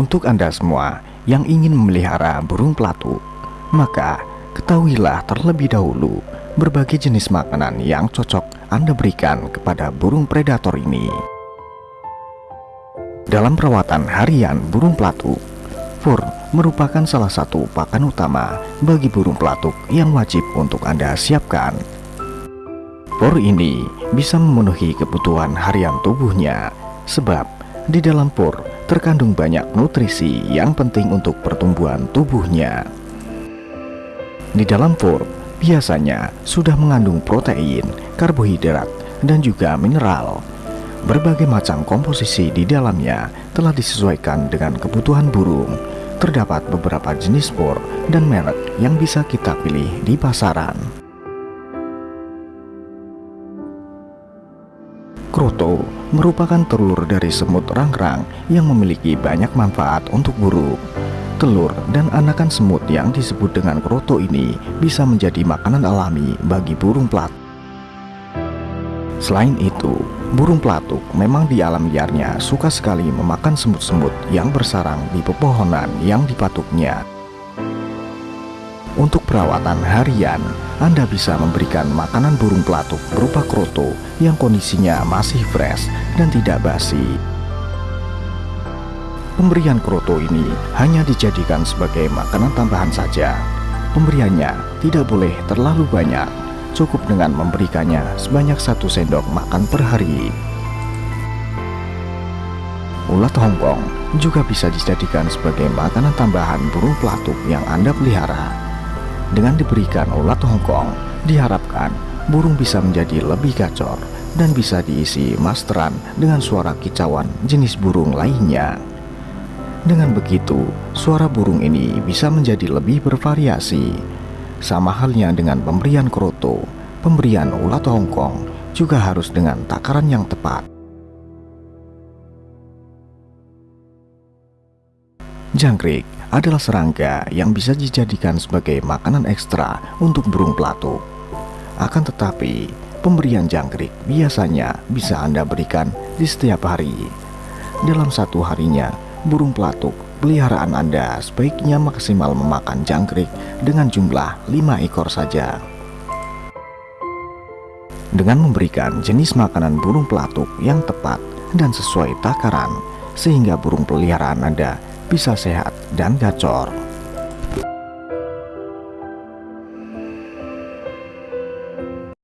Untuk Anda semua yang ingin memelihara burung pelatuk, maka ketahuilah terlebih dahulu berbagai jenis makanan yang cocok Anda berikan kepada burung predator ini. Dalam perawatan harian burung pelatuk, fur merupakan salah satu pakan utama bagi burung pelatuk yang wajib untuk Anda siapkan. Fur ini bisa memenuhi kebutuhan harian tubuhnya, sebab di dalam fur terkandung banyak nutrisi yang penting untuk pertumbuhan tubuhnya. Di dalam fur biasanya sudah mengandung protein, karbohidrat, dan juga mineral. Berbagai macam komposisi di dalamnya telah disesuaikan dengan kebutuhan burung. Terdapat beberapa jenis fur dan merek yang bisa kita pilih di pasaran. Kroto merupakan telur dari semut rangrang yang memiliki banyak manfaat untuk burung. Telur dan anakan semut yang disebut dengan kroto ini bisa menjadi makanan alami bagi burung pelatuk. Selain itu, burung pelatuk memang di alam liarnya suka sekali memakan semut-semut yang bersarang di pepohonan yang dipatuknya. Untuk perawatan harian, Anda bisa memberikan makanan burung pelatuk berupa kroto yang kondisinya masih fresh dan tidak basi. Pemberian kroto ini hanya dijadikan sebagai makanan tambahan saja. Pemberiannya tidak boleh terlalu banyak, cukup dengan memberikannya sebanyak satu sendok makan per hari. Ulat Hongkong juga bisa dijadikan sebagai makanan tambahan burung pelatuk yang Anda pelihara. Dengan diberikan ulat Hongkong, diharapkan burung bisa menjadi lebih gacor dan bisa diisi masteran dengan suara kicauan jenis burung lainnya. Dengan begitu, suara burung ini bisa menjadi lebih bervariasi. Sama halnya dengan pemberian kroto, pemberian ulat Hongkong juga harus dengan takaran yang tepat. Jangkrik adalah serangga yang bisa dijadikan sebagai makanan ekstra untuk burung pelatuk. Akan tetapi, pemberian jangkrik biasanya bisa Anda berikan di setiap hari. Dalam satu harinya, burung pelatuk peliharaan Anda sebaiknya maksimal memakan jangkrik dengan jumlah 5 ekor saja. Dengan memberikan jenis makanan burung pelatuk yang tepat dan sesuai takaran, sehingga burung peliharaan Anda bisa sehat dan gacor.